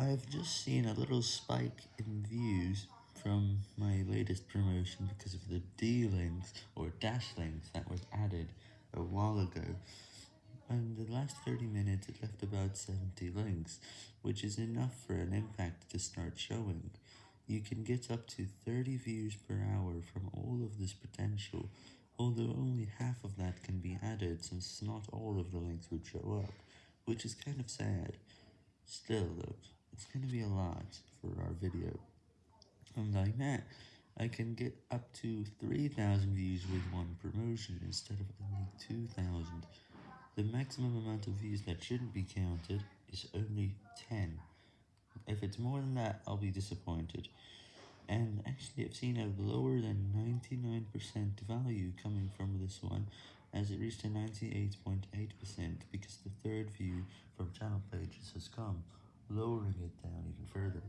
I've just seen a little spike in views from my latest promotion because of the D-links, or dash links, that was added a while ago, in the last 30 minutes it left about 70 links, which is enough for an impact to start showing. You can get up to 30 views per hour from all of this potential, although only half of that can be added since not all of the links would show up, which is kind of sad. Still though, it's gonna be a lot for our video. And like that, I can get up to 3000 views with one promotion instead of only 2000. The maximum amount of views that shouldn't be counted is only 10. If it's more than that, I'll be disappointed. And actually, I've seen a lower than 99% value coming from this one, as it reached a 98.8% because the third view from channel pages has come, lowering it down even further.